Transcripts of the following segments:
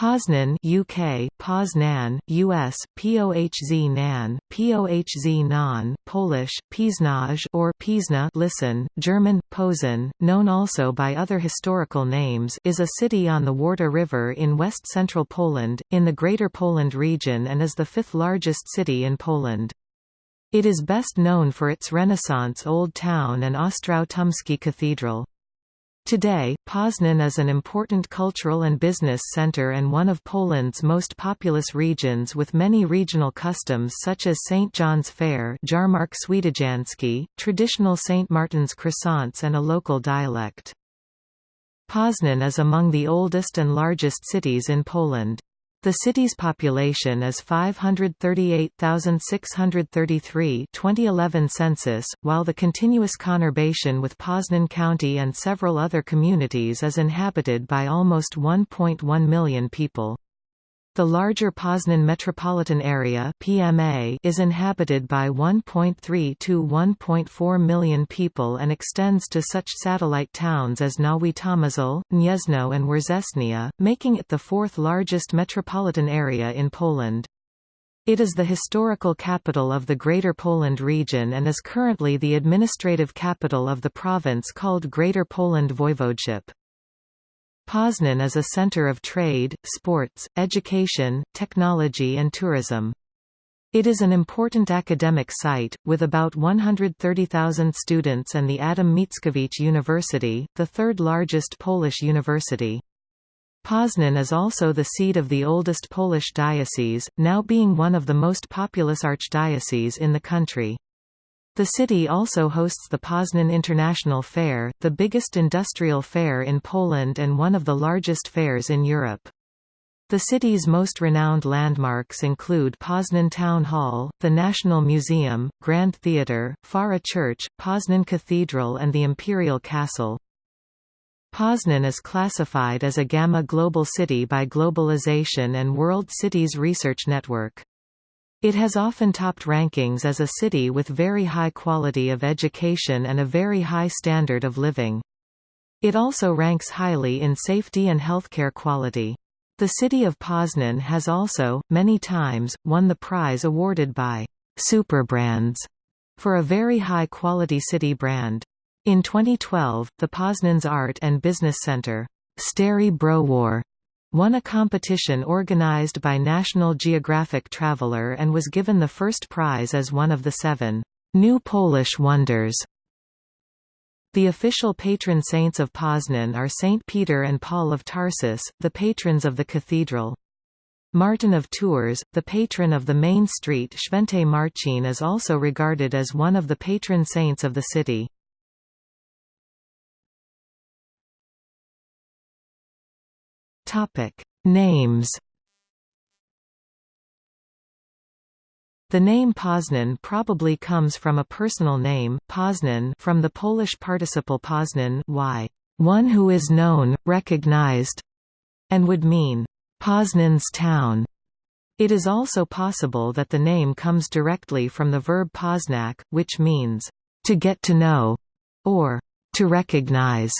Poznan UK, Poznan, US, POHZ Nan, POHZ Non, Polish, Piznaj or Pizna listen, German, Posen, known also by other historical names is a city on the Warta River in west-central Poland, in the Greater Poland region and is the fifth largest city in Poland. It is best known for its Renaissance Old Town and Ostrów Tumski Cathedral. Today, Poznan is an important cultural and business center and one of Poland's most populous regions with many regional customs such as St. John's Fair Jarmark traditional St. Martin's croissants and a local dialect. Poznan is among the oldest and largest cities in Poland. The city's population is 538,633 2011 census, while the continuous conurbation with Poznan County and several other communities is inhabited by almost 1.1 million people. The larger Poznan metropolitan area (PMA) is inhabited by 1.3 to 1.4 million people and extends to such satellite towns as Nowy Tomyśl, Gniezno and Września, making it the fourth largest metropolitan area in Poland. It is the historical capital of the Greater Poland region and is currently the administrative capital of the province called Greater Poland Voivodeship. Poznan is a center of trade, sports, education, technology and tourism. It is an important academic site, with about 130,000 students and the Adam Mickiewicz University, the third largest Polish university. Poznan is also the seat of the oldest Polish diocese, now being one of the most populous archdioceses in the country. The city also hosts the Poznan International Fair, the biggest industrial fair in Poland and one of the largest fairs in Europe. The city's most renowned landmarks include Poznan Town Hall, the National Museum, Grand Theatre, Fara Church, Poznan Cathedral and the Imperial Castle. Poznan is classified as a Gamma Global City by Globalization and World Cities Research Network. It has often topped rankings as a city with very high quality of education and a very high standard of living. It also ranks highly in safety and healthcare quality. The city of Poznan has also, many times, won the prize awarded by Superbrands for a very high-quality city brand. In 2012, the Poznan's Art and Business Center, Stary Browar, won a competition organized by National Geographic Traveler and was given the first prize as one of the seven New Polish Wonders. The official patron saints of Poznan are Saint Peter and Paul of Tarsus, the patrons of the cathedral. Martin of Tours, the patron of the main street Święty Marcin is also regarded as one of the patron saints of the city. Topic: Names. The name Poznan probably comes from a personal name, Poznan from the Polish participle Poznan y, one who is known, recognized, and would mean Poznan's town. It is also possible that the name comes directly from the verb poznać, which means to get to know or to recognize,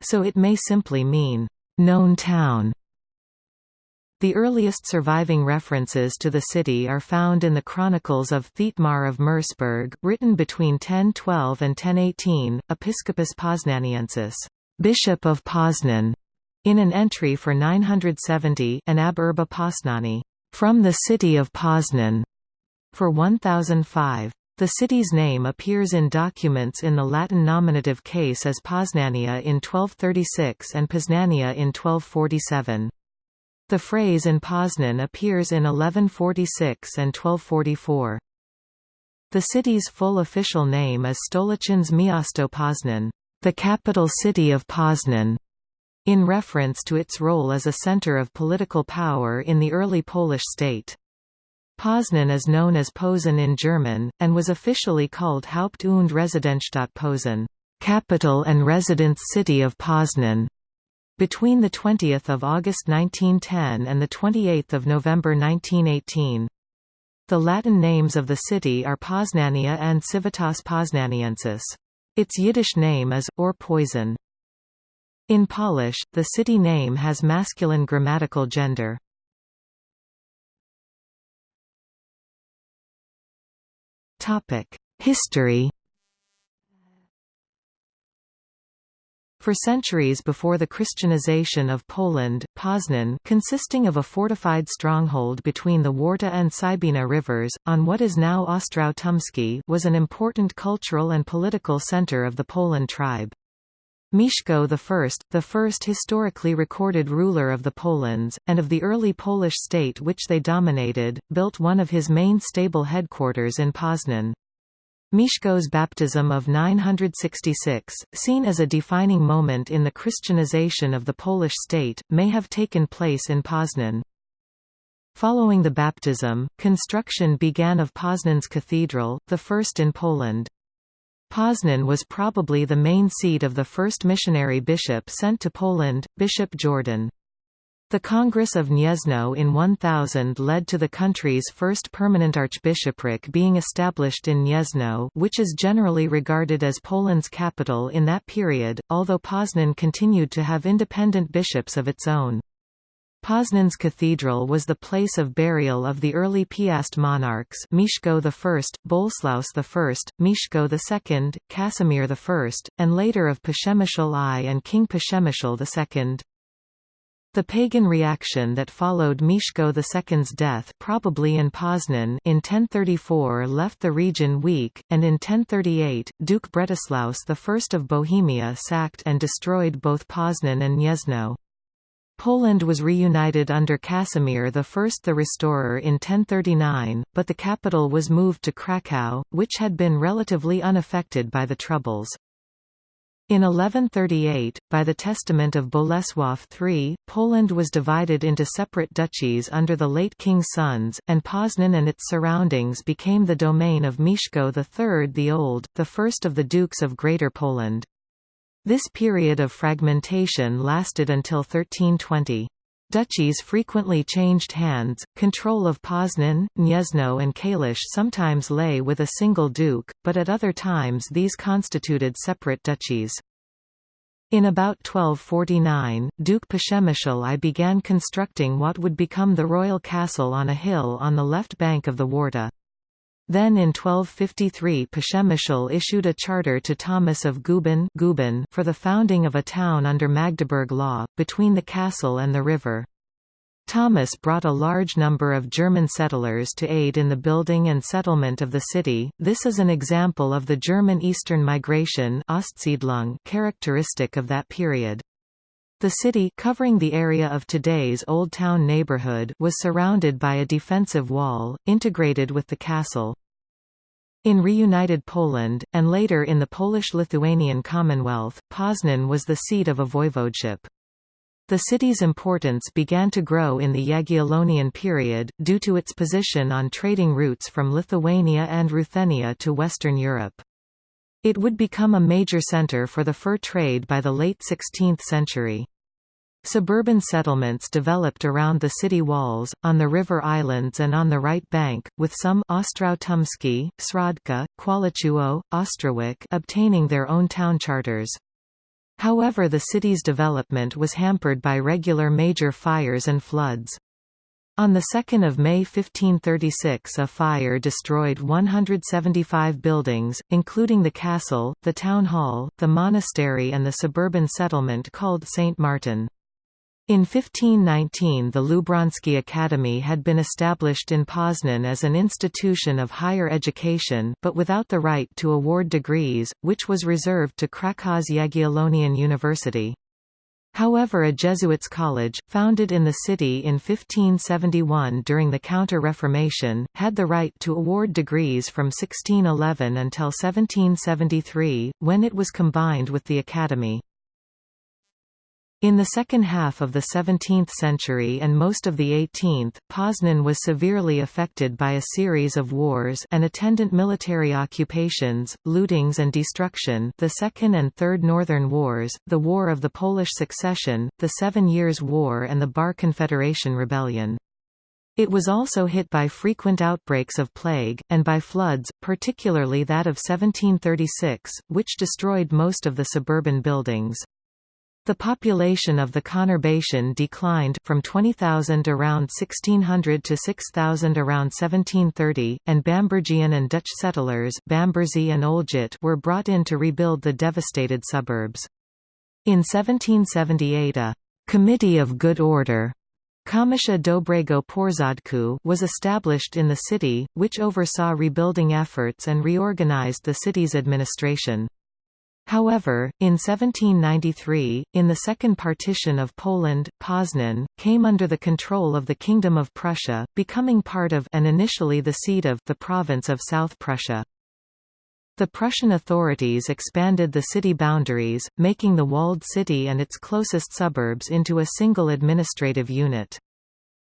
so it may simply mean known town. The earliest surviving references to the city are found in the chronicles of Thietmar of Merseburg, written between 1012 and 1018, Episcopus Poznaniensis, Bishop of Poznan, in an entry for 970 and ab urba Poznani, from the city of Poznan, for 1005. The city's name appears in documents in the Latin nominative case as Poznania in 1236 and Poznania in 1247. The phrase in Poznan appears in 1146 and 1244. The city's full official name is Stoliczen's Miasto Poznan, the capital city of Poznan, in reference to its role as a center of political power in the early Polish state. Poznan is known as Posen in German, and was officially called Haupt- und Residenzstadt Posen, capital and residence city of Poznan, between 20 August 1910 and 28 November 1918. The Latin names of the city are Poznania and Civitas Poznaniensis. Its Yiddish name is, or Poison. In Polish, the city name has masculine grammatical gender. History For centuries before the Christianization of Poland, Poznan consisting of a fortified stronghold between the Warta and Cybina rivers, on what is now Ostrów Tumski was an important cultural and political center of the Polans tribe. Mieszko I, the first historically recorded ruler of the Polans, and of the early Polish state which they dominated, built one of his main stable headquarters in Poznan. Mieszko's baptism of 966, seen as a defining moment in the Christianization of the Polish state, may have taken place in Poznan. Following the baptism, construction began of Poznan's cathedral, the first in Poland. Poznan was probably the main seat of the first missionary bishop sent to Poland, Bishop Jordan. The Congress of Gniezno in 1000 led to the country's first permanent archbishopric being established in Gniezno which is generally regarded as Poland's capital in that period, although Poznan continued to have independent bishops of its own. Poznan's cathedral was the place of burial of the early Piast monarchs Mieszko I, Boleslaus I, Mieszko II, Casimir I, and later of Przemysl I and King Przemysl II. The pagan reaction that followed Mieszko II's death probably in Poznan in 1034 left the region weak, and in 1038, Duke Bretislaus I of Bohemia sacked and destroyed both Poznan and Gniezno. Poland was reunited under Casimir I the Restorer in 1039, but the capital was moved to Kraków, which had been relatively unaffected by the Troubles. In 1138, by the testament of Bolesław III, Poland was divided into separate duchies under the late king's sons, and Poznan and its surroundings became the domain of Mieszko III the Old, the first of the dukes of Greater Poland. This period of fragmentation lasted until 1320. Duchies frequently changed hands, control of Poznan, Gniezno and Kalisz sometimes lay with a single duke, but at other times these constituted separate duchies. In about 1249, Duke Przemysl I began constructing what would become the royal castle on a hill on the left bank of the Warta. Then in 1253 Przemysl issued a charter to Thomas of Guben for the founding of a town under Magdeburg law, between the castle and the river. Thomas brought a large number of German settlers to aid in the building and settlement of the city. This is an example of the German Eastern migration characteristic of that period. The city covering the area of today's Old Town neighborhood was surrounded by a defensive wall, integrated with the castle. In reunited Poland, and later in the Polish-Lithuanian Commonwealth, Poznan was the seat of a voivodeship. The city's importance began to grow in the Jagiellonian period, due to its position on trading routes from Lithuania and Ruthenia to Western Europe. It would become a major center for the fur trade by the late 16th century. Suburban settlements developed around the city walls, on the river islands and on the right bank, with some Ostrów Tumski, Środka, Chwaliszewo, Ostrowiec obtaining their own town charters. However the city's development was hampered by regular major fires and floods. On 2 May 1536 a fire destroyed 175 buildings, including the castle, the town hall, the monastery and the suburban settlement called St. Martin. In 1519 the Lubrański Academy had been established in Poznan as an institution of higher education but without the right to award degrees, which was reserved to Krakow's Jagiellonian University. However a Jesuits' college, founded in the city in 1571 during the Counter-Reformation, had the right to award degrees from 1611 until 1773, when it was combined with the academy. In the second half of the 17th century and most of the 18th, Poznan was severely affected by a series of wars and attendant military occupations, lootings and destruction the Second and Third Northern Wars, the War of the Polish Succession, the Seven Years' War and the Bar Confederation Rebellion. It was also hit by frequent outbreaks of plague, and by floods, particularly that of 1736, which destroyed most of the suburban buildings. The population of the conurbation declined from 20,000 around 1600 to 6,000 around 1730, and Bambergian and Dutch settlers Bamberzy and Olgit were brought in to rebuild the devastated suburbs. In 1778 a «Committee of Good Order» Komisja Dobrego Porządku was established in the city, which oversaw rebuilding efforts and reorganized the city's administration. However, in 1793, in the Second Partition of Poland, Poznan, came under the control of the Kingdom of Prussia, becoming part of and initially the seat of the province of South Prussia. The Prussian authorities expanded the city boundaries, making the walled city and its closest suburbs into a single administrative unit.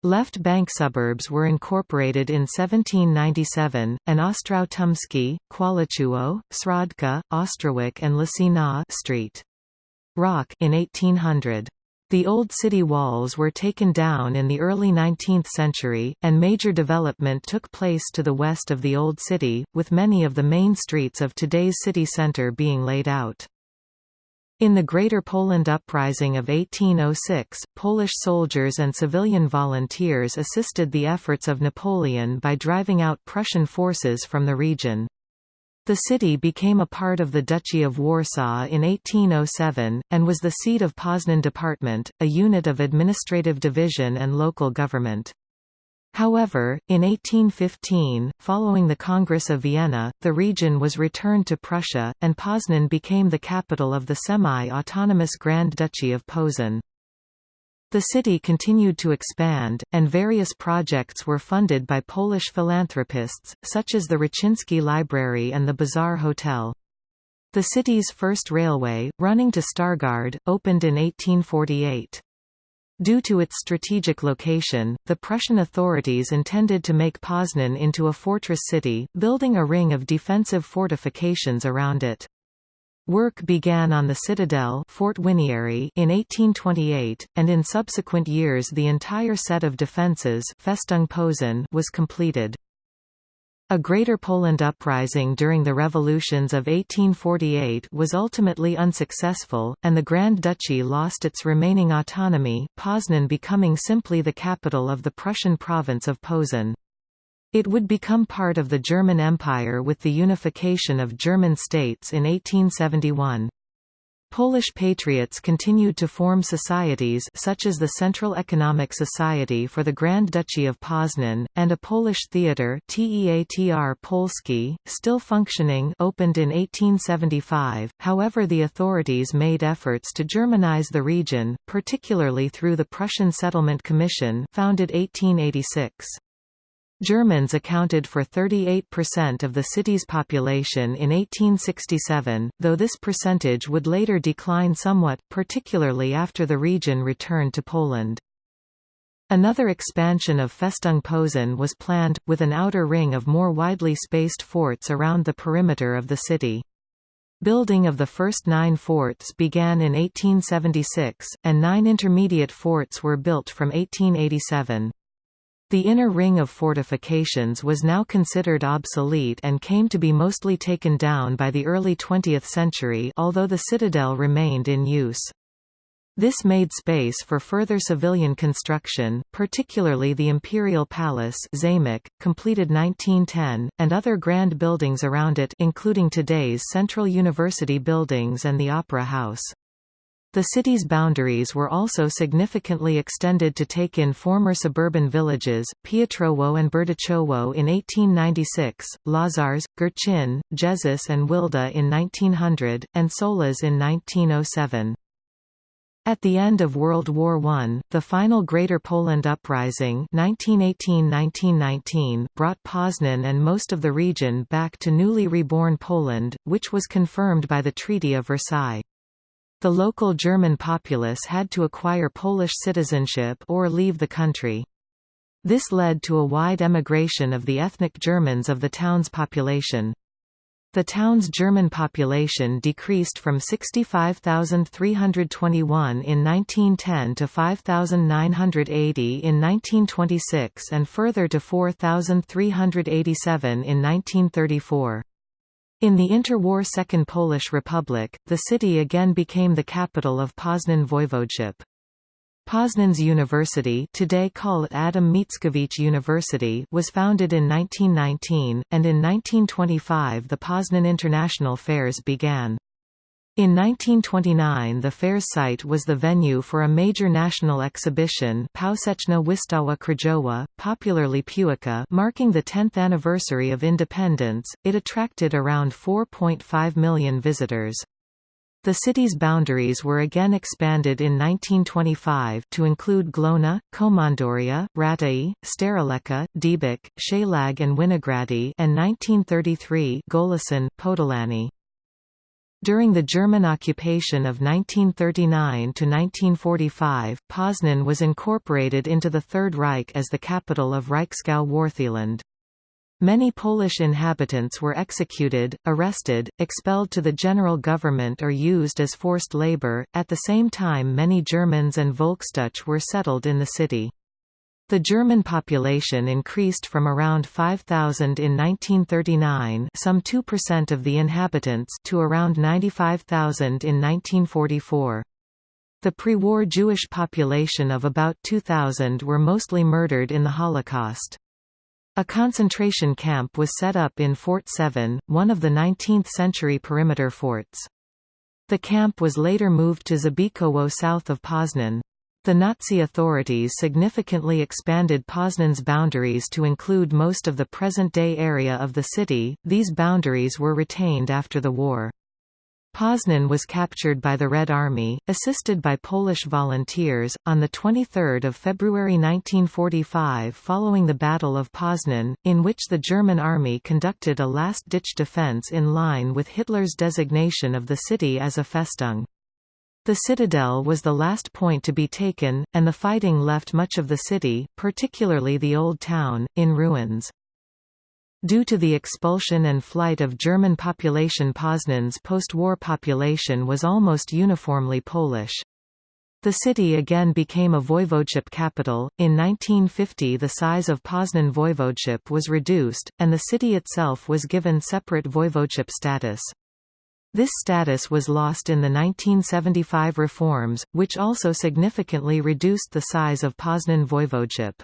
Left bank suburbs were incorporated in 1797, and Ostrow Tumski, Chwaliszewo, Srodka, Ostrowiec and Lasina Street. Rock in 1800. The old city walls were taken down in the early 19th century, and major development took place to the west of the old city, with many of the main streets of today's city centre being laid out. In the Greater Poland Uprising of 1806, Polish soldiers and civilian volunteers assisted the efforts of Napoleon by driving out Prussian forces from the region. The city became a part of the Duchy of Warsaw in 1807, and was the seat of Poznan Department, a unit of administrative division and local government. However, in 1815, following the Congress of Vienna, the region was returned to Prussia, and Poznan became the capital of the semi-autonomous Grand Duchy of Posen. The city continued to expand, and various projects were funded by Polish philanthropists, such as the Raczyński Library and the Bazaar Hotel. The city's first railway, running to Stargard, opened in 1848. Due to its strategic location, the Prussian authorities intended to make Poznan into a fortress city, building a ring of defensive fortifications around it. Work began on the citadel Fort in 1828, and in subsequent years the entire set of defences Festung was completed. A Greater Poland uprising during the revolutions of 1848 was ultimately unsuccessful, and the Grand Duchy lost its remaining autonomy, Poznan becoming simply the capital of the Prussian province of Posen. It would become part of the German Empire with the unification of German states in 1871. Polish patriots continued to form societies such as the Central Economic Society for the Grand Duchy of Poznan, and a Polish theatre Teatr Polski, still functioning opened in 1875, however the authorities made efforts to Germanize the region, particularly through the Prussian Settlement Commission founded 1886. Germans accounted for 38% of the city's population in 1867, though this percentage would later decline somewhat, particularly after the region returned to Poland. Another expansion of Festung Posen was planned, with an outer ring of more widely spaced forts around the perimeter of the city. Building of the first nine forts began in 1876, and nine intermediate forts were built from 1887. The inner ring of fortifications was now considered obsolete and came to be mostly taken down by the early 20th century although the citadel remained in use. This made space for further civilian construction, particularly the Imperial Palace Zamek, completed 1910, and other grand buildings around it including today's Central University buildings and the Opera House. The city's boundaries were also significantly extended to take in former suburban villages, Piotrowo and Berdychowo in 1896, Łazarz, Górczyn, Jeżyce and Wilda in 1900, and Sołacz in 1907. At the end of World War I, the final Greater Poland Uprising 1918–1919 brought Poznan and most of the region back to newly reborn Poland, which was confirmed by the Treaty of Versailles. The local German populace had to acquire Polish citizenship or leave the country. This led to a wide emigration of the ethnic Germans of the town's population. The town's German population decreased from 65,321 in 1910 to 5,980 in 1926 and further to 4,387 in 1934. In the interwar Second Polish Republic, the city again became the capital of Poznan Voivodeship. Poznan's University today called Adam Mickiewicz University was founded in 1919, and in 1925 the Poznan International Fairs began. In 1929 the fair's site was the venue for a major national exhibition Powszechna Wystawa Krajowa, popularly Pułka marking the 10th anniversary of independence, it attracted around 4.5 million visitors. The city's boundaries were again expanded in 1925 to include Glona, Komandoria, Rataje, Starołęka, Dębiec, Szeląg and Winogrady and 1933 Golęcin, Podolany. During the German occupation of 1939 to 1945, Poznan was incorporated into the Third Reich as the capital of Reichsgau Wartheland. Many Polish inhabitants were executed, arrested, expelled to the general government or used as forced labor. At the same time, many Germans and Volksdeutsche were settled in the city. The German population increased from around 5,000 in 1939 some 2% of the inhabitants to around 95,000 in 1944. The pre-war Jewish population of about 2,000 were mostly murdered in the Holocaust. A concentration camp was set up in Fort 7, one of the 19th-century perimeter forts. The camp was later moved to Zabikowo south of Poznan. The Nazi authorities significantly expanded Poznan's boundaries to include most of the present-day area of the city, these boundaries were retained after the war. Poznan was captured by the Red Army, assisted by Polish volunteers, on 23 February 1945 following the Battle of Poznan, in which the German army conducted a last-ditch defense in line with Hitler's designation of the city as a Festung. The citadel was the last point to be taken, and the fighting left much of the city, particularly the Old Town, in ruins. Due to the expulsion and flight of German population Poznan's post-war population was almost uniformly Polish. The city again became a voivodeship capital. In 1950, the size of Poznan voivodeship was reduced, and the city itself was given separate voivodeship status. This status was lost in the 1975 reforms, which also significantly reduced the size of Poznan voivodeship.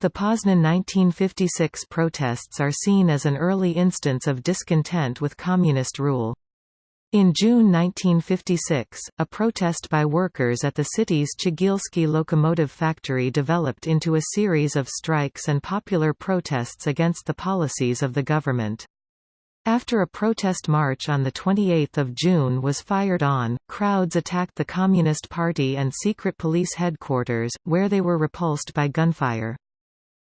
The Poznan 1956 protests are seen as an early instance of discontent with communist rule. In June 1956, a protest by workers at the city's Cegielski locomotive factory developed into a series of strikes and popular protests against the policies of the government. After a protest march on 28 June was fired on, crowds attacked the Communist Party and secret police headquarters, where they were repulsed by gunfire.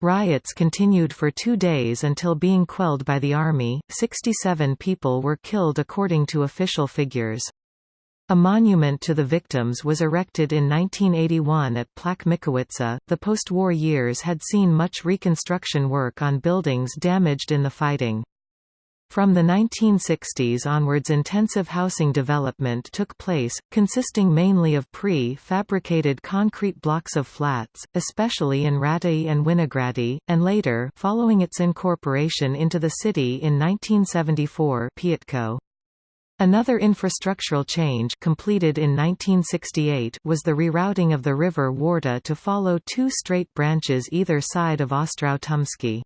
Riots continued for two days until being quelled by the army. 67 people were killed according to official figures. A monument to the victims was erected in 1981 at Plac Mickiewicza. The post-war years had seen much reconstruction work on buildings damaged in the fighting. From the 1960s onwards intensive housing development took place, consisting mainly of pre-fabricated concrete blocks of flats, especially in Rataje and Winogrady, and later following its incorporation into the city in 1974 Piątkowo. Another infrastructural change completed in 1968 was the rerouting of the river Warta to follow two straight branches either side of Ostrow Tumski.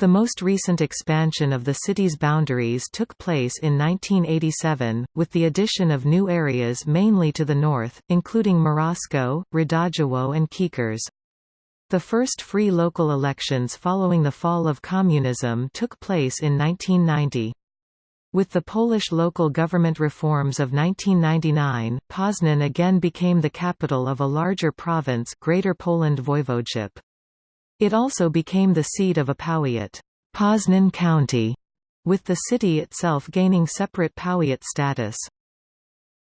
The most recent expansion of the city's boundaries took place in 1987, with the addition of new areas mainly to the north, including Morasko, Radojewo and Kiekrz. The first free local elections following the fall of communism took place in 1990. With the Polish local government reforms of 1999, Poznan again became the capital of a larger province Greater Poland Voivodeship. It also became the seat of a powiat, Poznan County, with the city itself gaining separate powiat status.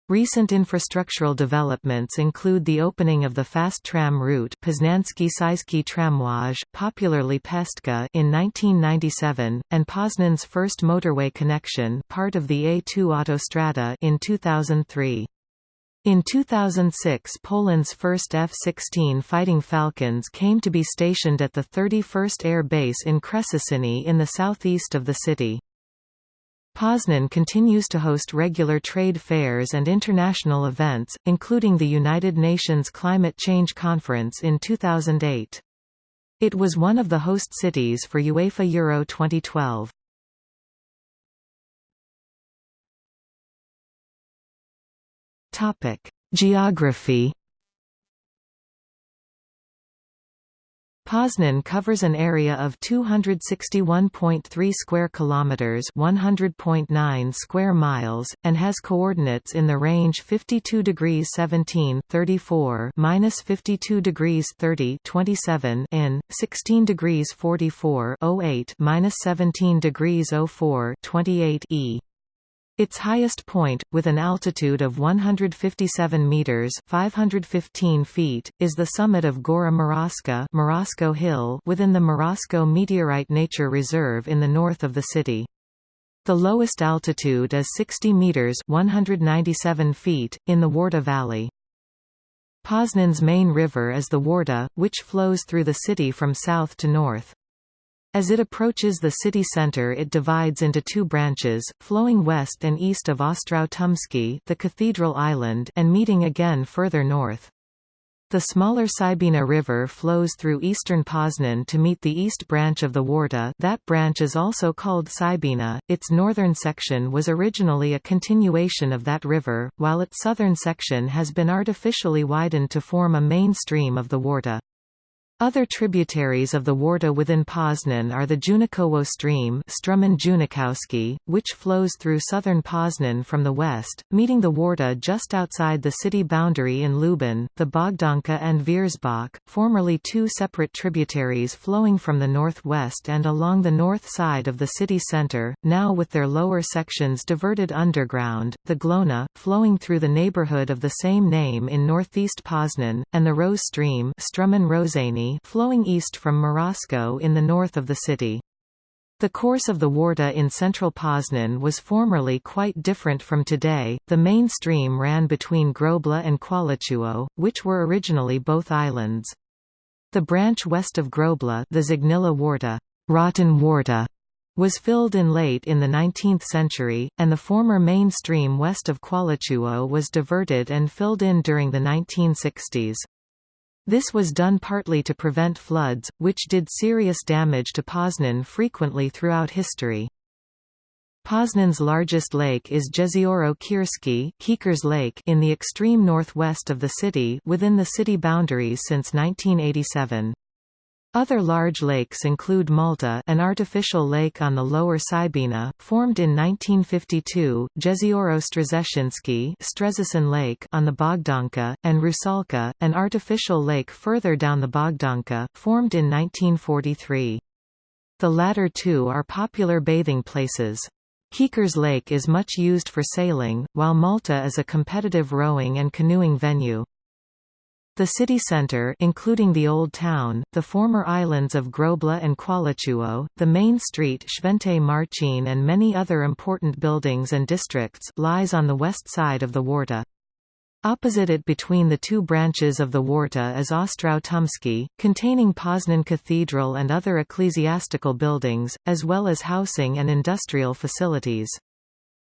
Recent infrastructural developments include the opening of the fast tram route Poznański Tramwaj, popularly Pestka in 1997, and Poznan's first motorway connection part of the A2 Autostrada in 2003. In 2006 Poland's first F-16 Fighting Falcons came to be stationed at the 31st Air Base in Krzesiny in the southeast of the city. Poznan continues to host regular trade fairs and international events, including the United Nations Climate Change Conference in 2008. It was one of the host cities for UEFA Euro 2012. Geography Poznan covers an area of 261.3 square kilometers, 100.9 square miles, and has coordinates in the range 52 degrees 17 34 minus 52 degrees 30 27 in, 16 degrees 44 08 minus 17 degrees 04 28 e. Its highest point, with an altitude of 157 meters (515 feet), is the summit of Gora Moraska Morasko Hill within the Morasko Meteorite Nature Reserve in the north of the city. The lowest altitude is 60 meters (197 feet) in the Warta Valley. Poznan's main river is the Warta, which flows through the city from south to north. As it approaches the city center it divides into two branches, flowing west and east of Ostrow Tumski the Cathedral Island and meeting again further north. The smaller Cybina River flows through eastern Poznan to meet the east branch of the Warta that branch is also called Cybina. Its northern section was originally a continuation of that river, while its southern section has been artificially widened to form a main stream of the Warta. Other tributaries of the Warta within Poznan are the Junikowo stream which flows through southern Poznan from the west, meeting the Warta just outside the city boundary in Lubin, the Bogdanka and Wierzbak, formerly two separate tributaries flowing from the northwest and along the north side of the city center, now with their lower sections diverted underground, the Glona, flowing through the neighborhood of the same name in northeast Poznan, and the Rose stream flowing east from Morasko in the north of the city. The course of the Warta in central Poznan was formerly quite different from today. The main stream ran between Grobla and Chwaliszewo, which were originally both islands. The branch west of Grobla, the Zgniła Warta, Rotten Warta, was filled in late in the 19th century, and the former main stream west of Chwaliszewo was diverted and filled in during the 1960s. This was done partly to prevent floods, which did serious damage to Poznan frequently throughout history. Poznan's largest lake is Jezioro Kierskie Lake in the extreme northwest of the city within the city boundaries since 1987. Other large lakes include Malta an artificial lake on the lower Cybina, formed in 1952, Jezioro Strzezacin Lake on the Bogdanka, and Rusalka, an artificial lake further down the Bogdanka, formed in 1943. The latter two are popular bathing places. Kiekrz Lake is much used for sailing, while Malta is a competitive rowing and canoeing venue. The city centre including the Old Town, the former islands of Grobla and Chwaliszewo, the main street Święty Marcin and many other important buildings and districts lies on the west side of the Warta. Opposite it between the two branches of the Warta is Ostrow Tumski, containing Poznan Cathedral and other ecclesiastical buildings, as well as housing and industrial facilities.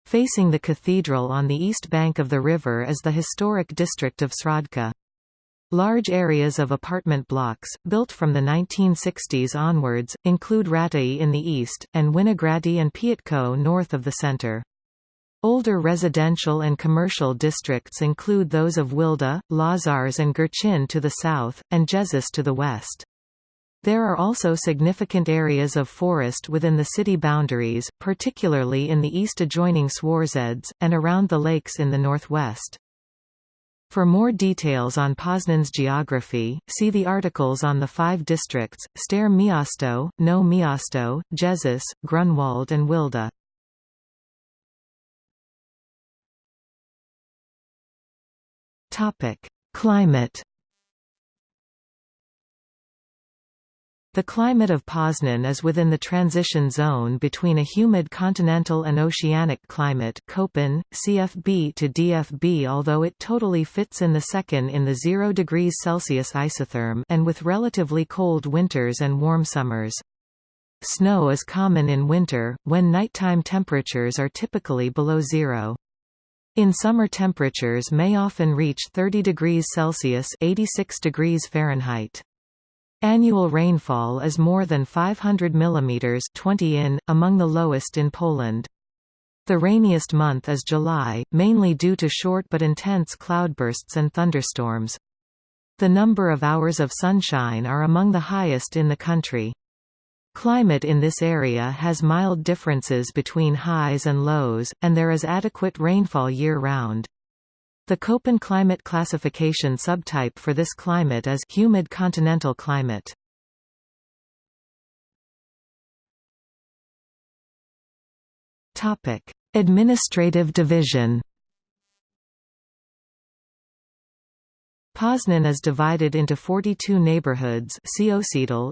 Facing the cathedral on the east bank of the river is the historic district of Srodka. Large areas of apartment blocks, built from the 1960s onwards, include Rataje in the east, and Winogrady and Piątkowo north of the center. Older residential and commercial districts include those of Wilda, Łazarz and Górczyn to the south, and Jeżyce to the west. There are also significant areas of forest within the city boundaries, particularly in the east adjoining Swarzędz, and around the lakes in the northwest. For more details on Poznan's geography, see the articles on the five districts, Stare Miasto, Nowe Miasto, Jeżyce, Grunwald and Wilda. Climate The climate of Poznan is within the transition zone between a humid continental and oceanic climate Köppen, CFB to DFB although it totally fits in the second in the 0 degrees Celsius isotherm and with relatively cold winters and warm summers. Snow is common in winter, when nighttime temperatures are typically below zero. In summer temperatures may often reach 30 degrees Celsius 86 degrees Fahrenheit. Annual rainfall is more than 500 mm 20 in, among the lowest in Poland. The rainiest month is July, mainly due to short but intense cloudbursts and thunderstorms. The number of hours of sunshine are among the highest in the country. Climate in this area has mild differences between highs and lows, and there is adequate rainfall year-round. The Köppen climate classification subtype for this climate is humid continental climate. Topic: Administrative division. Poznan is divided into 42 neighborhoods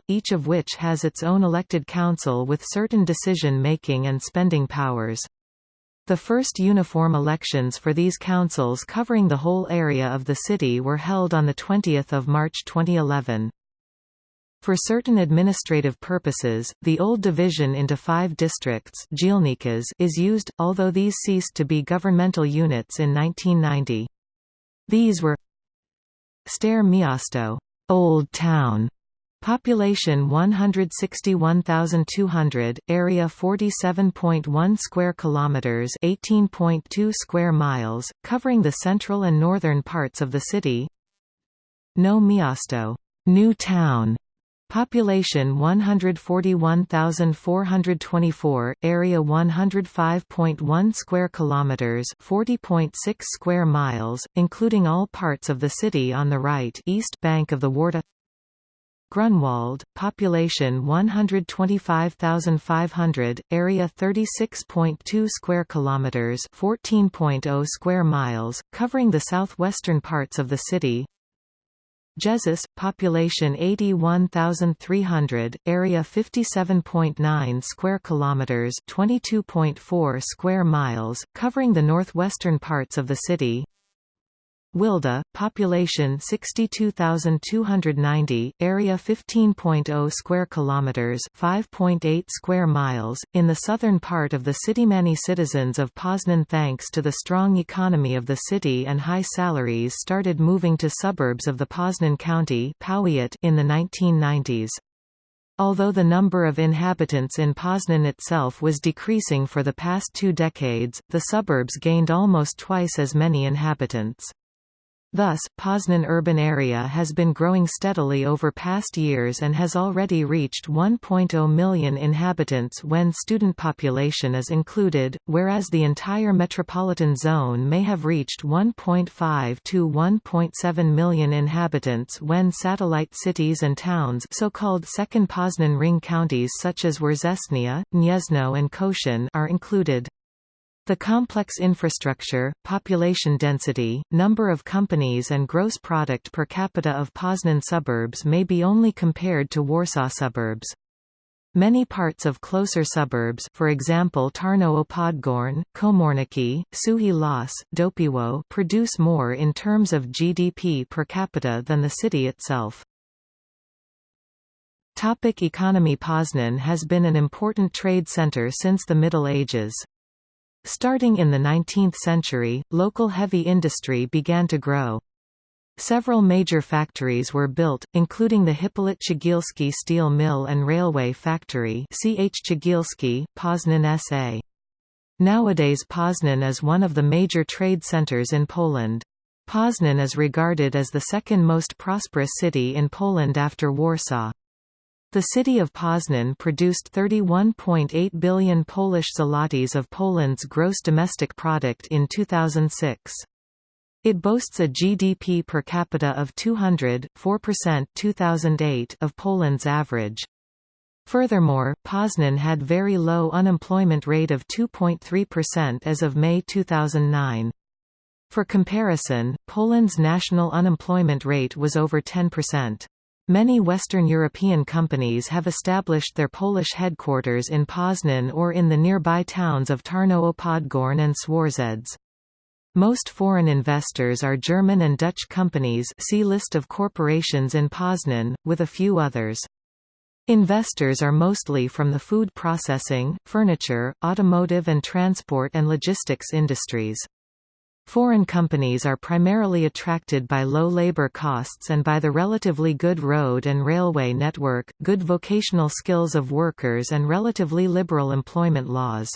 each of which has its own elected council with certain decision-making and spending powers. The first uniform elections for these councils covering the whole area of the city were held on 20 March 2011. For certain administrative purposes, the old division into five districts is used, although these ceased to be governmental units in 1990. These were Stare Miasto, Old Town, Population 161,200, area 47.1 square kilometers, 18.2 square miles, covering the central and northern parts of the city. Nowe Miasto, New Town, Population 141,424, area 105.1 square kilometers, 40.6 square miles, including all parts of the city on the right east bank of the Warta. Grunwald, population 125,500, area 36.2 square kilometers, 14.0 square miles, covering the southwestern parts of the city. Jeżyce, population 81,300, area 57.9 square kilometers, 22.4 square miles, covering the northwestern parts of the city. Wilda, population 62,290, area 15.0 square kilometers, 5.8 square miles, in the southern part of the city. Many citizens of Poznan, thanks to the strong economy of the city and high salaries, started moving to suburbs of the Poznan County in the 1990s. Although the number of inhabitants in Poznan itself was decreasing for the past two decades, the suburbs gained almost twice as many inhabitants. Thus, Poznan urban area has been growing steadily over past years and has already reached 1.0 million inhabitants when student population is included, whereas the entire metropolitan zone may have reached 1.5 to 1.7 million inhabitants when satellite cities and towns so-called second Poznan ring counties such as Września, Gniezno and Kościan are included. The complex infrastructure, population density, number of companies and gross product per capita of Poznan suburbs may be only compared to Warsaw suburbs. Many parts of closer suburbs for example Tarnowo Podgórne, Komorniki, Suchy Las, Dopiewo produce more in terms of GDP per capita than the city itself. Topic economy Poznan has been an important trade center since the Middle Ages. Starting in the 19th century, local heavy industry began to grow. Several major factories were built, including the Hippolyt Cegielski steel mill and railway factory CH Cegielski, Poznan S.A. Nowadays Poznan is one of the major trade centers in Poland. Poznan is regarded as the second most prosperous city in Poland after Warsaw. The city of Poznan produced 31.8 billion Polish zlotys of Poland's gross domestic product in 2006. It boasts a GDP per capita of 200, 4% 2008 of Poland's average. Furthermore, Poznan had very low unemployment rate of 2.3% as of May 2009. For comparison, Poland's national unemployment rate was over 10%. Many Western European companies have established their Polish headquarters in Poznan or in the nearby towns of Tarnowo Podgórne and Swarzędz. Most foreign investors are German and Dutch companies see List of corporations in Poznan, with a few others. Investors are mostly from the food processing, furniture, automotive and transport and logistics industries. Foreign companies are primarily attracted by low labor costs and by the relatively good road and railway network, good vocational skills of workers and relatively liberal employment laws.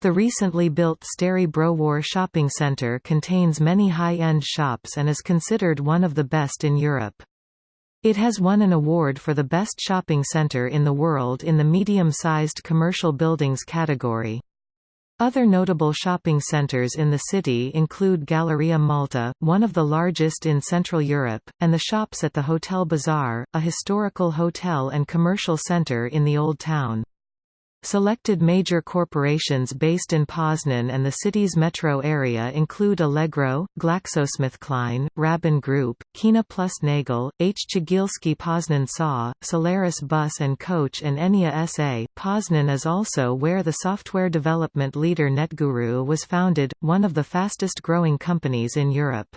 The recently built Stary Browar shopping centre contains many high-end shops and is considered one of the best in Europe. It has won an award for the best shopping center in the world in the medium-sized commercial buildings category. Other notable shopping centers in the city include Galleria Malta, one of the largest in Central Europe, and the shops at the Hotel Bazaar, a historical hotel and commercial center in the Old Town. Selected major corporations based in Poznan and the city's metro area include Allegro, GlaxoSmithKline, Raben Group, Kuehne plus Nagel, H. Cegielski Poznan SA, Solaris Bus and Coach and Enea SA. Poznan is also where the software development leader NetGuru was founded, one of the fastest growing companies in Europe.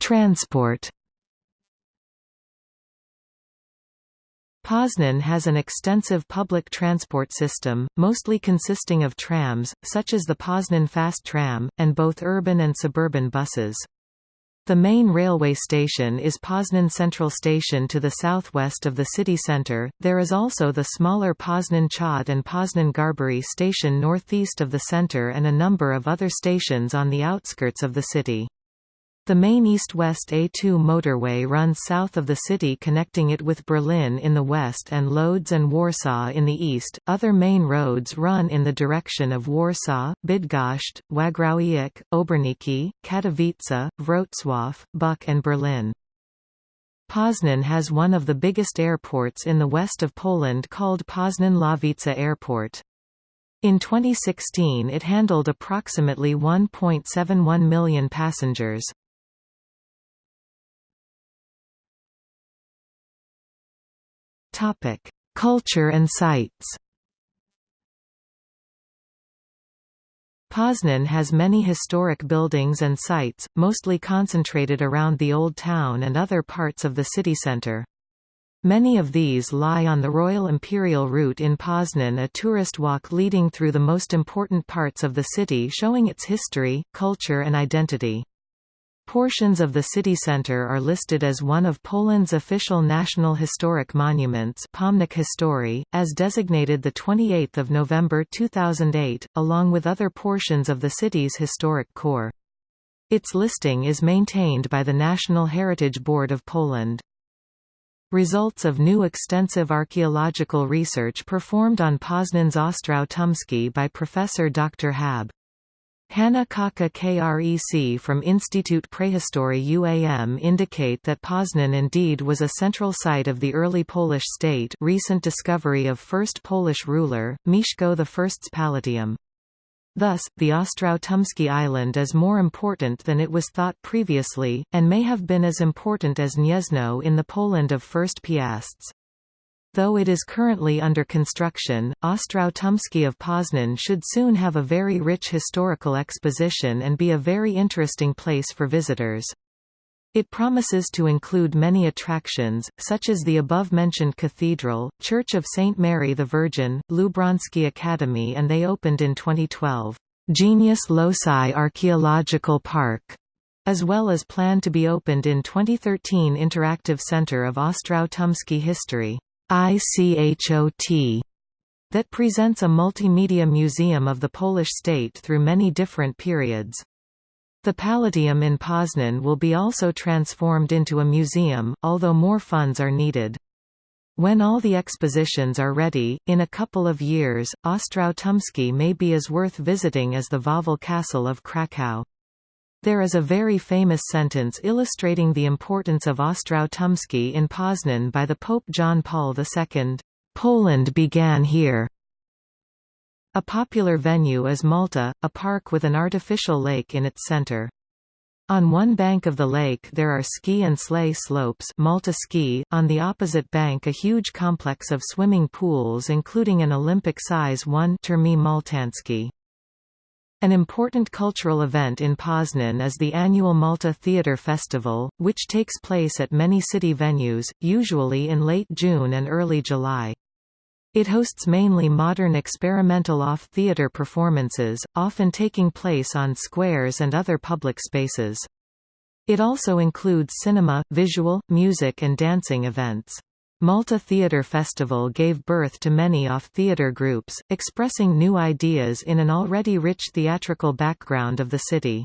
Transport Poznan has an extensive public transport system, mostly consisting of trams, such as the Poznan Fast Tram, and both urban and suburban buses. The main railway station is Poznan Central Station to the southwest of the city centre. There is also the smaller Poznan Wschód and Poznan Garbary station northeast of the centre and a number of other stations on the outskirts of the city. The main east-west A2 motorway runs south of the city connecting it with Berlin in the west and Lodz and Warsaw in the east. Other main roads run in the direction of Warsaw, Bydgoszcz, Wągrowiec, Oborniki, Katowice, Wrocław, Buk and Berlin. Poznan has one of the biggest airports in the west of Poland called Poznan-Ławica Airport. In 2016 it handled approximately 1.71 million passengers. Topic: Culture and sites. Poznan has many historic buildings and sites, mostly concentrated around the Old Town and other parts of the city centre. Many of these lie on the Royal Imperial Route in Poznan a tourist walk leading through the most important parts of the city showing its history, culture and identity. Portions of the city centre are listed as one of Poland's official national historic monuments Pomnik Historii, as designated 28 November 2008, along with other portions of the city's historic core. Its listing is maintained by the National Heritage Board of Poland. Results of new extensive archaeological research performed on Poznan's Ostrów Tumski by Professor Dr. Hab. Hanna Kóčka-Krenz from Institute Prehistory UAM indicate that Poznan indeed was a central site of the early Polish state recent discovery of first Polish ruler, Mieszko I's Palatium. Thus, the Ostrów-Tumski island is more important than it was thought previously, and may have been as important as Gniezno in the Poland of First Piasts. Though it is currently under construction, Ostrów Tumski of Poznan should soon have a very rich historical exposition and be a very interesting place for visitors. It promises to include many attractions, such as the above-mentioned cathedral, Church of St. Mary the Virgin, Lubrański Academy and they opened in 2012, Genius Loci Archaeological Park, as well as planned to be opened in 2013 Interactive Center of Ostrów Tumski History. ICHOT that presents a multimedia museum of the Polish state through many different periods. The Palatium in Poznan will be also transformed into a museum, although more funds are needed. When all the expositions are ready, in a couple of years, Ostrów Tumski may be as worth visiting as the Wawel Castle of Kraków. There is a very famous sentence illustrating the importance of Ostrów Tumski in Poznan by the Pope John Paul II. Poland began here. A popular venue is Malta, a park with an artificial lake in its center. On one bank of the lake there are ski and sleigh slopes Malta ski, on the opposite bank a huge complex of swimming pools including an Olympic-size one Termy Maltańskie. An important cultural event in Poznan is the annual Malta Theatre Festival, which takes place at many city venues, usually in late June and early July. It hosts mainly modern experimental off-theatre performances, often taking place on squares and other public spaces. It also includes cinema, visual, music and dancing events. Malta Theatre Festival gave birth to many off-theatre groups, expressing new ideas in an already rich theatrical background of the city.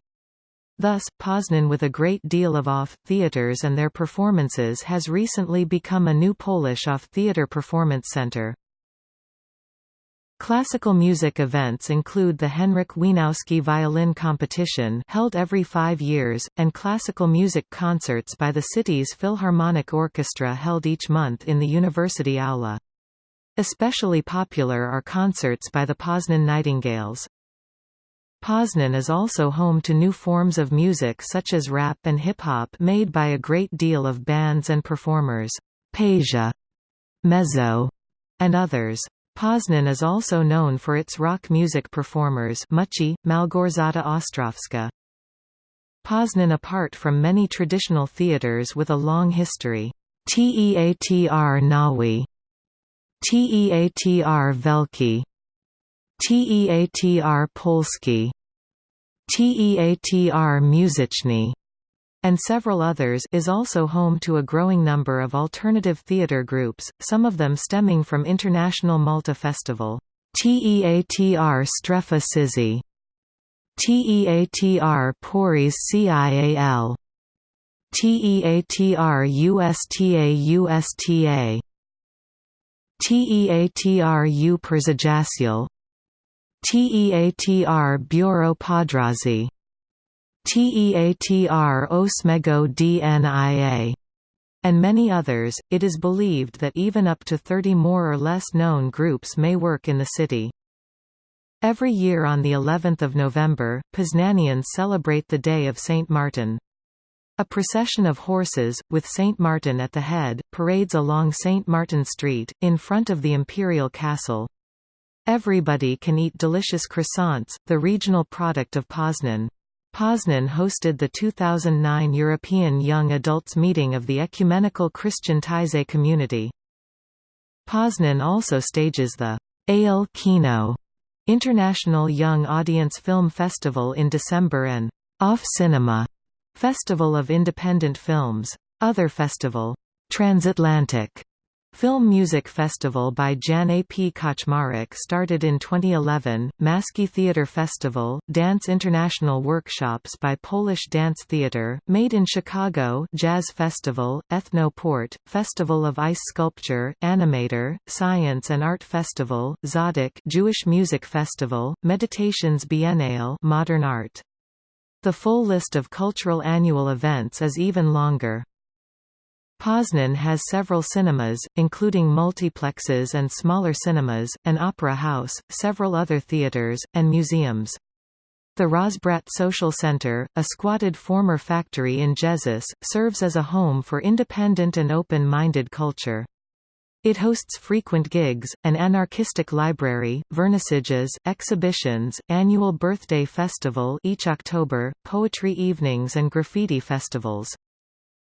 Thus, Poznan with a great deal of off-theatres and their performances has recently become a new Polish off-theatre performance centre. Classical music events include the Henryk Wieniawski Violin Competition held every five years, and classical music concerts by the city's Philharmonic Orchestra held each month in the University Aula. Especially popular are concerts by the Poznan Nightingales. Poznan is also home to new forms of music such as rap and hip-hop made by a great deal of bands and performers, Pasia, Mezo, and others. Poznan is also known for its rock music performers Muchy, Malgorzata Ostrowska. Poznan apart from many traditional theaters with a long history. Teatr Nowy, Teatr Wielki, Teatr Polski, Teatr Muzyczny, and several others is also home to a growing number of alternative theatre groups, some of them stemming from International Malta Festival. TEATR Strefa Ciszy TEATR Poris CIAL TEATR USTA USTA TEATR U TEATR Biuro Podróży TEATR Osmego DNIA and many others, it is believed that even up to 30 more or less known groups may work in the city. Every year on the 11th of November, Poznanians celebrate the Day of St. Martin. A procession of horses, with St. Martin at the head, parades along St. Martin Street, in front of the imperial castle. Everybody can eat delicious croissants, the regional product of Poznan. Poznan hosted the 2009 European Young Adults Meeting of the Ecumenical Christian Taizé Community. Poznan also stages the Ale Kino International Young Audience Film Festival in December and Off Cinema Festival of Independent Films. Other festival, Transatlantic Film Music Festival by Jan A. P. Kaczmarek started in 2011, Maski Theatre Festival, Dance International Workshops by Polish Dance Theatre, Made in Chicago Jazz Festival, Ethno Port, Festival of Ice Sculpture, Animator, Science and Art Festival, Zadok Jewish Music Festival, Meditations Biennale Modern Art. The full list of cultural annual events is even longer. Poznan has several cinemas, including multiplexes and smaller cinemas, an opera house, several other theaters, and museums. The Rozbrat Social Center, a squatted former factory in Jeżyce, serves as a home for independent and open-minded culture. It hosts frequent gigs, an anarchistic library, vernissages, exhibitions, annual birthday festival each October, poetry evenings and graffiti festivals.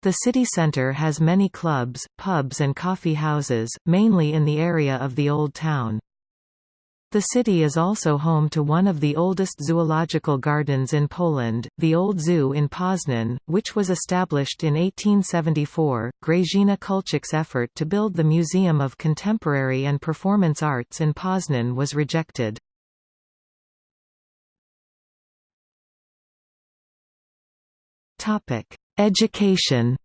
The city centre has many clubs, pubs and coffee houses, mainly in the area of the Old Town. The city is also home to one of the oldest zoological gardens in Poland, the Old Zoo in Poznan, which was established in 1874. Grażyna Kulczyk's effort to build the Museum of Contemporary and Performance Arts in Poznan was rejected. Education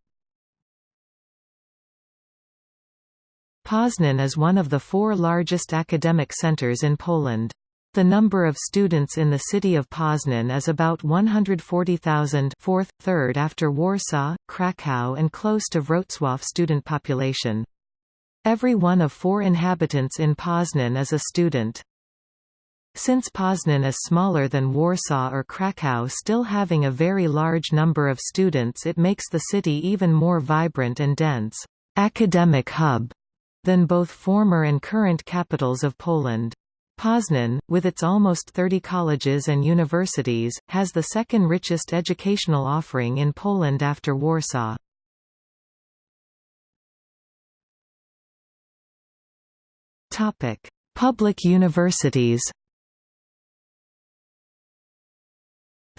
Poznan is one of the four largest academic centers in Poland. The number of students in the city of Poznan is about 140,000 fourth, third after Warsaw, Kraków and close to Wrocław student population. Every one of four inhabitants in Poznan is a student. Since Poznan is smaller than Warsaw or Krakow still having a very large number of students it makes the city even more vibrant and dense academic hub than both former and current capitals of Poland. Poznan, with its almost 30 colleges and universities, has the second richest educational offering in Poland after Warsaw. Public universities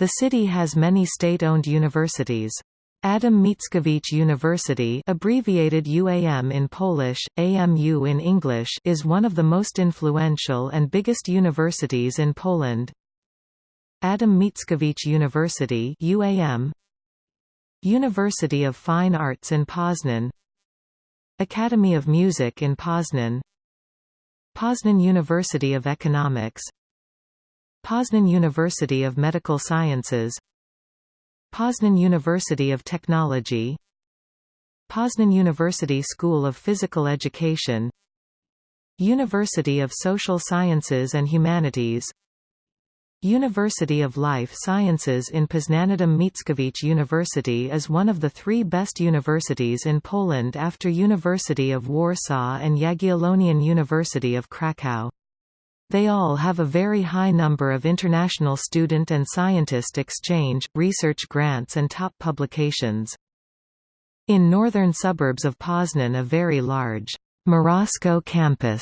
The city has many state-owned universities. Adam Mickiewicz University abbreviated UAM in Polish, AMU in English is one of the most influential and biggest universities in Poland. Adam Mickiewicz University UAM University of Fine Arts in Poznan Academy of Music in Poznan Poznan University of Economics Poznan University of Medical Sciences. Poznan University of Technology. Poznan University School of Physical Education. University of Social Sciences and Humanities. University of Life Sciences in Poznań Adam Mickiewicz University is one of the three best universities in Poland after University of Warsaw and Jagiellonian University of Krakow. They all have a very high number of international student and scientist exchange, research grants and top publications. In northern suburbs of Poznan a very large Morasko campus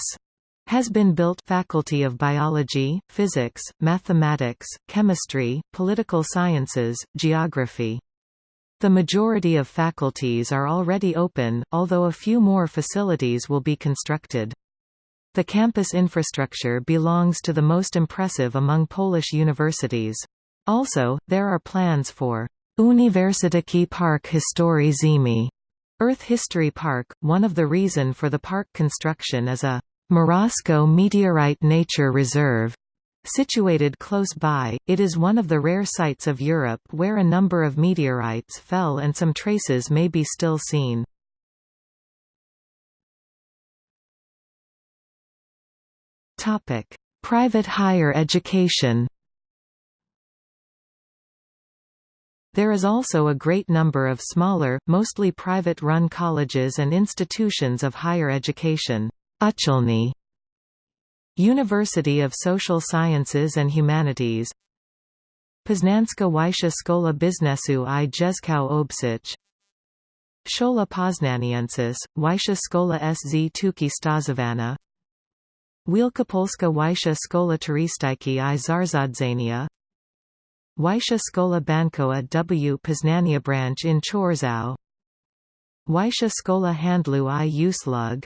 has been built Faculty of Biology, Physics, Mathematics, Chemistry, Political Sciences, Geography. The majority of faculties are already open, although a few more facilities will be constructed. The campus infrastructure belongs to the most impressive among Polish universities. Also, there are plans for Uniwersytecki Park Historii Ziemi, Earth History Park. One of the reason for the park construction is a Morasko Meteorite Nature Reserve. Situated close by, it is one of the rare sites of Europe where a number of meteorites fell and some traces may be still seen. Topic: Private higher education. There is also a great number of smaller, mostly private-run colleges and institutions of higher education. Uchelny University of Social Sciences and Humanities Poznanska Wyższa Szkoła Biznesu i Języków Obcych Szkoła Poznaniensis, Wyższa Szkoła Sztuki Stazowana Wielkopolska Wyższa Szkoła Turystyki i Zarządzania Wyższa Szkoła Bankowa w Poznania branch in Chorzów. Wyższa Szkoła Handlu i Usług.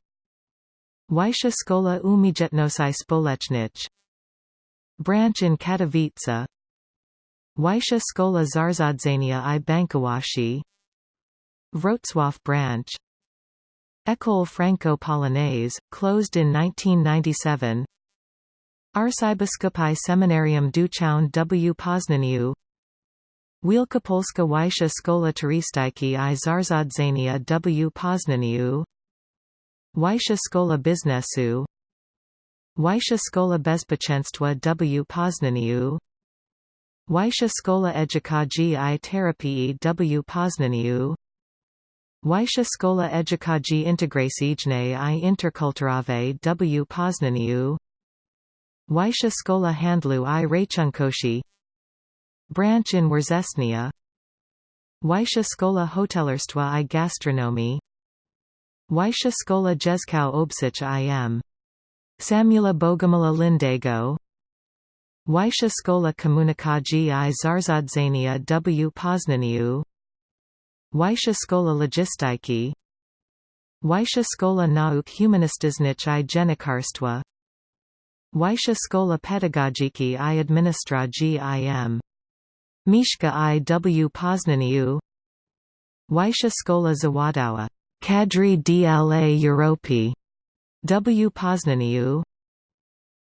Wyższa Szkoła Umiejętności Społecznych. Branch in Katowice. Wyższa Szkoła Zarządzania i Bankowości. Wrocław branch École Franco-Polonaise, closed in 1997 Arcybiskupi Seminarium Duchown w. Poznaniu Wielkopolska Wyższa Szkoła Turystyki i Zarządzania w. Poznaniu Wyższa Szkoła Biznesu. Wyższa Szkoła Bezpieczeństwa w. Poznaniu Wyższa Szkoła Edukacji i Terapii w. Poznaniu Wyższa Szkoła Edukacji Integracyjnej i Interkulturowej w Poznaniu. Wyższa Szkoła Handlu i Rachunkowości Branch in Września Wyższa Szkoła Hotelarstwa i Gastronomii Wyższa Szkoła Języków Obcych im. Samuela Bogumiła Lindego. Wyższa Szkoła Komunikacji i Zarządzania w Poznaniu Wyższa Szkoła Logistyki. Wyższa Szkoła Nauk Humanistycznych i Dziennikarstwa. Wyższa Szkoła Pedagogiki i Administracji im. Mieszka i w Poznaniu. Wyższa Szkoła Zawodowa. Kadry dla Europy. W Poznaniu.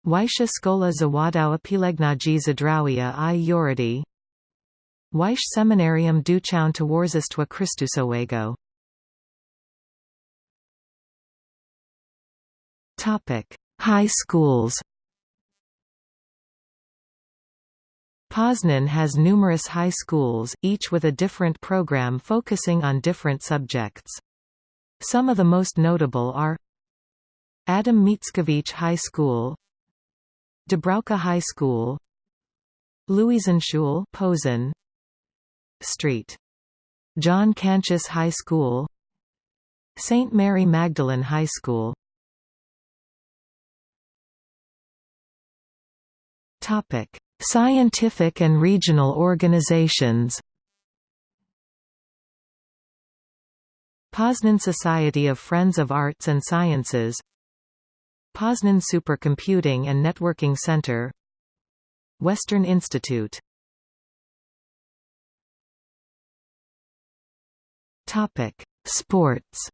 Wyższa Szkoła Zawodowa Pielęgnacji Zdrowia i Urody Wyższe Seminarium Duchown Towarzystwa Chrystusowego High schools Poznan has numerous high schools, each with a different program focusing on different subjects. Some of the most notable are Adam Mickiewicz High School Dubravka High School Luisenschule Posen Street. John Cantius High School. St. Mary Magdalene High School. Topic: Scientific and regional organizations. Poznan Society of Friends of Arts and Sciences. Poznan Supercomputing and Networking Center. Western Institute Sports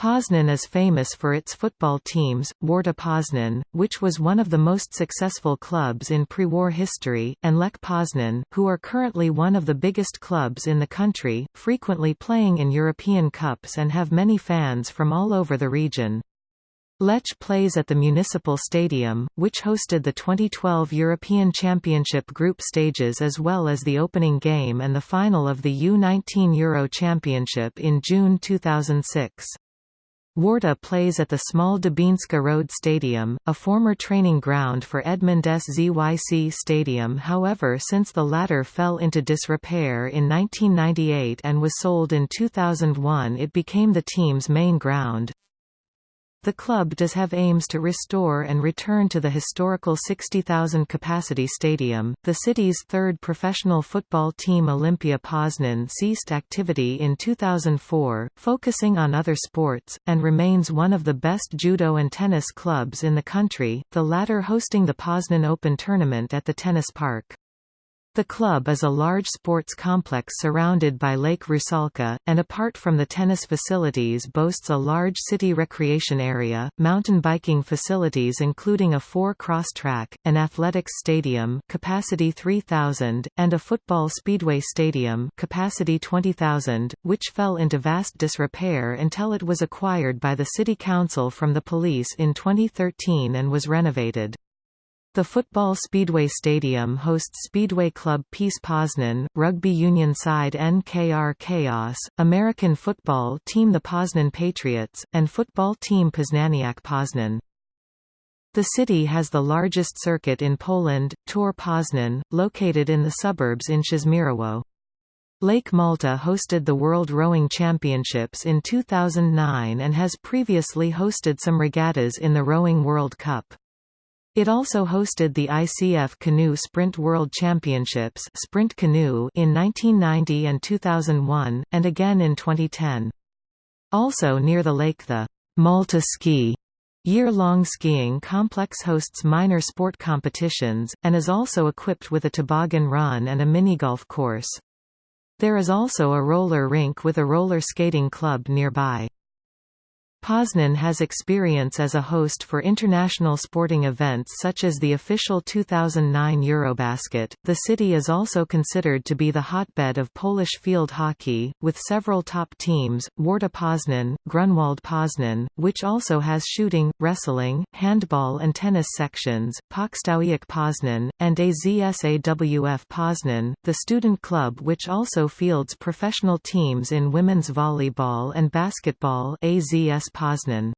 Poznan is famous for its football teams, Warta Poznan, which was one of the most successful clubs in pre-war history, and Lech Poznan, who are currently one of the biggest clubs in the country, frequently playing in European Cups and have many fans from all over the region. Lech plays at the Municipal Stadium, which hosted the 2012 European Championship group stages as well as the opening game and the final of the U19 Euro Championship in June 2006. Warta plays at the small Dębińska Road Stadium, a former training ground for Edmund SZYC Stadium however since the latter fell into disrepair in 1998 and was sold in 2001 it became the team's main ground. The club does have aims to restore and return to the historical 60,000 capacity stadium. The city's third professional football team Olimpia Poznan ceased activity in 2004, focusing on other sports, and remains one of the best judo and tennis clubs in the country, the latter hosting the Poznan Open tournament at the tennis park. The club is a large sports complex surrounded by Lake Rusalka, and apart from the tennis facilities boasts a large city recreation area, mountain biking facilities including a four-cross track, an athletics stadium capacity 3,000, and a football speedway stadium capacity 20,000, which fell into vast disrepair until it was acquired by the city council from the police in 2013 and was renovated. The football Speedway Stadium hosts Speedway Club Peace Poznan, rugby union side NKR Chaos, American football team the Poznan Patriots, and football team Poznaniak Poznan. The city has the largest circuit in Poland, Tor Poznan, located in the suburbs in Przeźmierowo. Lake Malta hosted the World Rowing Championships in 2009 and has previously hosted some regattas in the Rowing World Cup. It also hosted the ICF Canoe Sprint World Championships Sprint Canoe in 1990 and 2001, and again in 2010. Also near the lake the Malta Ski year-long skiing complex hosts minor sport competitions, and is also equipped with a toboggan run and a mini-golf course. There is also a roller rink with a roller skating club nearby. Poznan has experience as a host for international sporting events such as the official 2009 Eurobasket. The city is also considered to be the hotbed of Polish field hockey, with several top teams, Warta Poznan, Grunwald Poznan, which also has shooting, wrestling, handball and tennis sections, Pocztowiec Poznan, and AZSAWF Poznan, the student club which also fields professional teams in women's volleyball and basketball AZS Poznan.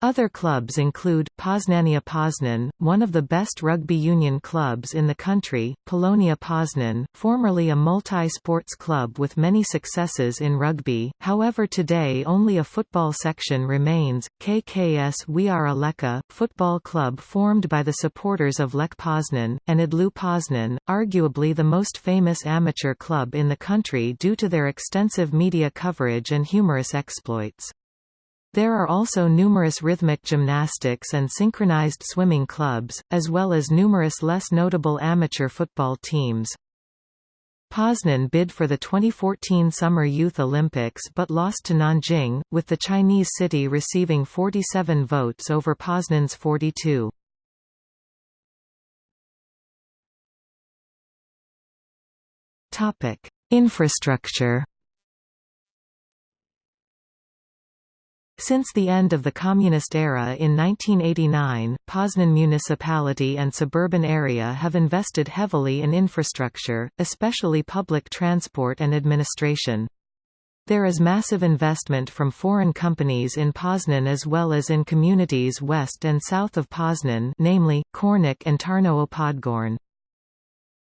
Other clubs include, Poznania Poznan, one of the best rugby union clubs in the country, Polonia Poznan, formerly a multi-sports club with many successes in rugby, however today only a football section remains, KKS Wiara Lecha, football club formed by the supporters of Lech Poznan, and Idlu Poznan, arguably the most famous amateur club in the country due to their extensive media coverage and humorous exploits. There are also numerous rhythmic gymnastics and synchronized swimming clubs, as well as numerous less notable amateur football teams. Poznan bid for the 2014 Summer Youth Olympics but lost to Nanjing, with the Chinese city receiving 47 votes over Poznan's 42. Infrastructure Since the end of the Communist era in 1989, Poznan municipality and suburban area have invested heavily in infrastructure, especially public transport and administration. There is massive investment from foreign companies in Poznan as well as in communities west and south of Poznan namely, Kornik and Tarnowo Podgorn.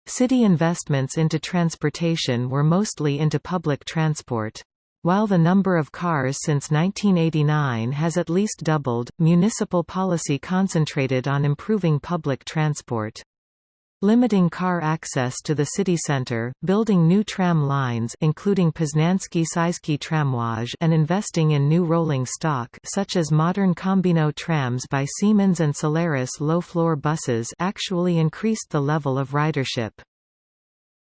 City investments into transportation were mostly into public transport. While the number of cars since 1989 has at least doubled, municipal policy concentrated on improving public transport. Limiting car access to the city centre, building new tram lines including Poznański-Śląski Tramwaj and investing in new rolling stock such as modern Combino trams by Siemens and Solaris low-floor buses actually increased the level of ridership.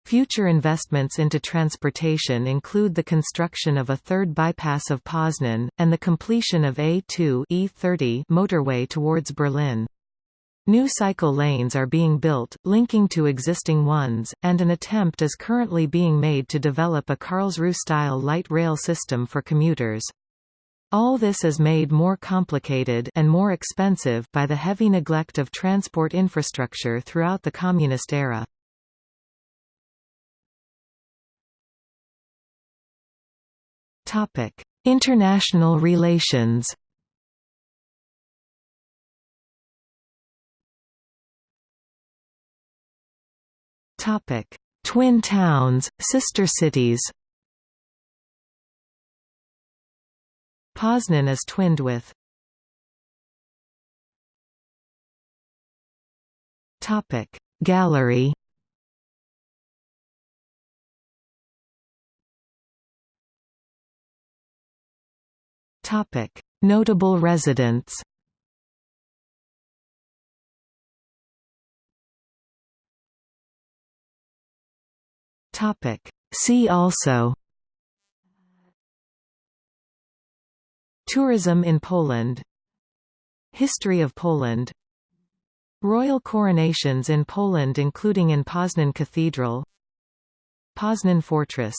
Future investments into transportation include the construction of a third bypass of Poznan, and the completion of A2 E30 motorway towards Berlin. New cycle lanes are being built, linking to existing ones, and an attempt is currently being made to develop a Karlsruhe-style light rail system for commuters. All this is made more complicated and more expensive by the heavy neglect of transport infrastructure throughout the communist era. International relations Topic: Twin towns, sister cities. Poznan is twinned with. Topic: Gallery. Topic: Notable residents. Topic. See also. Tourism in Poland. History of Poland. Royal coronations in Poland including in Poznan Cathedral. Poznan Fortress